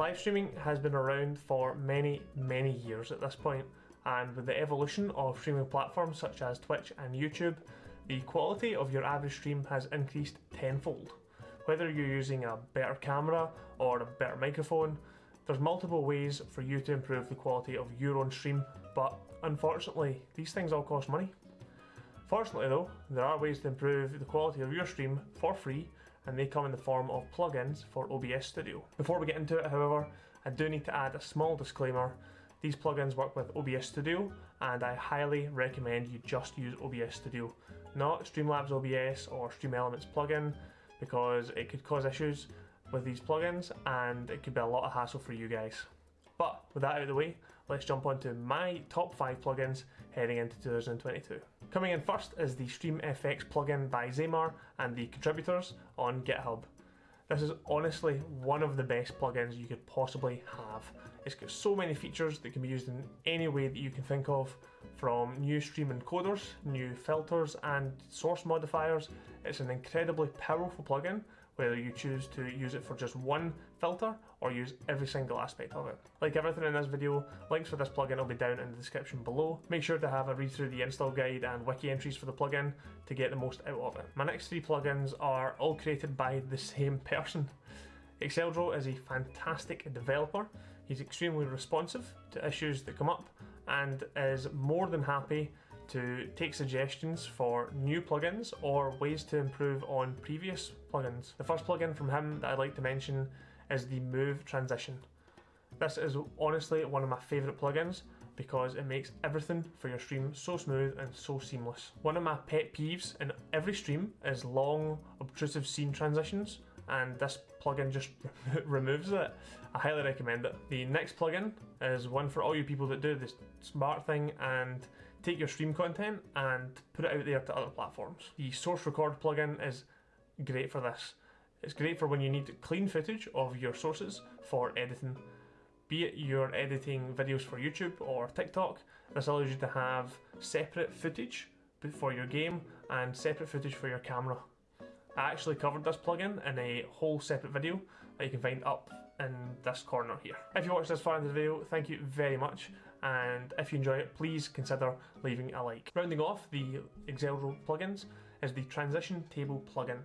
Live streaming has been around for many, many years at this point, and with the evolution of streaming platforms such as Twitch and YouTube, the quality of your average stream has increased tenfold. Whether you're using a better camera or a better microphone, there's multiple ways for you to improve the quality of your own stream, but unfortunately, these things all cost money. Fortunately though, there are ways to improve the quality of your stream for free and they come in the form of plugins for OBS Studio. Before we get into it however, I do need to add a small disclaimer. These plugins work with OBS Studio and I highly recommend you just use OBS Studio, not Streamlabs OBS or StreamElements plugin because it could cause issues with these plugins and it could be a lot of hassle for you guys. But with that out of the way, let's jump on to my top 5 plugins heading into 2022. Coming in first is the StreamFX plugin by Xaymar and the contributors on GitHub. This is honestly one of the best plugins you could possibly have. It's got so many features that can be used in any way that you can think of, from new stream encoders, new filters and source modifiers. It's an incredibly powerful plugin whether you choose to use it for just one filter or use every single aspect of it. Like everything in this video, links for this plugin will be down in the description below. Make sure to have a read through the install guide and wiki entries for the plugin to get the most out of it. My next three plugins are all created by the same person. Exeldro is a fantastic developer. He's extremely responsive to issues that come up and is more than happy to take suggestions for new plugins or ways to improve on previous plugins. The first plugin from him that I'd like to mention is the Move Transition. This is honestly one of my favourite plugins because it makes everything for your stream so smooth and so seamless. One of my pet peeves in every stream is long, obtrusive scene transitions and this plugin just removes it. I highly recommend it. The next plugin is one for all you people that do this smart thing and take your stream content and put it out there to other platforms. The Source Record plugin is great for this. It's great for when you need clean footage of your sources for editing. Be it you're editing videos for YouTube or TikTok, this allows you to have separate footage for your game and separate footage for your camera. I actually covered this plugin in a whole separate video that you can find up in this corner here. If you watched this far in the video, thank you very much, and if you enjoy it, please consider leaving a like. Rounding off the Exeldro plugins is the Transition Table plugin.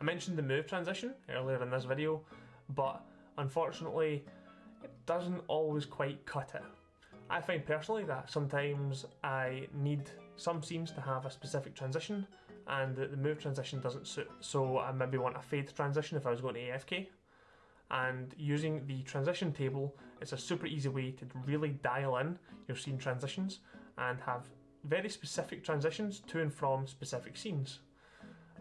I mentioned the Move transition earlier in this video, but unfortunately, it doesn't always quite cut it. I find personally that sometimes I need some scenes to have a specific transition and the move transition doesn't suit. So I maybe want a fade transition if I was going to AFK. And using the transition table, it's a super easy way to really dial in your scene transitions and have very specific transitions to and from specific scenes.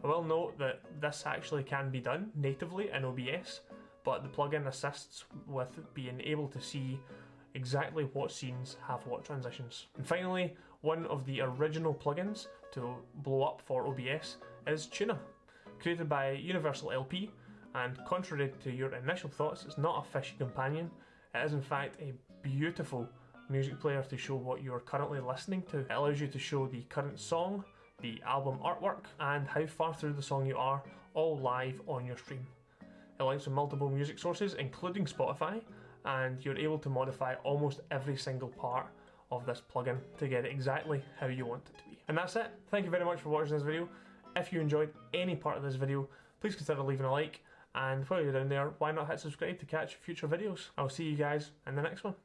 I will note that this actually can be done natively in OBS, but the plugin assists with being able to see exactly what scenes have what transitions. And finally, one of the original plugins to blow up for OBS is Tuna. Created by Universal LP, and contrary to your initial thoughts, it's not a fishy companion. It is in fact a beautiful music player to show what you're currently listening to. It allows you to show the current song, the album artwork, and how far through the song you are, all live on your stream. It links to multiple music sources, including Spotify, and you're able to modify almost every single part of this plugin to get it exactly how you want it to be. And that's it. Thank you very much for watching this video. If you enjoyed any part of this video, please consider leaving a like, and while you're down there, why not hit subscribe to catch future videos. I'll see you guys in the next one.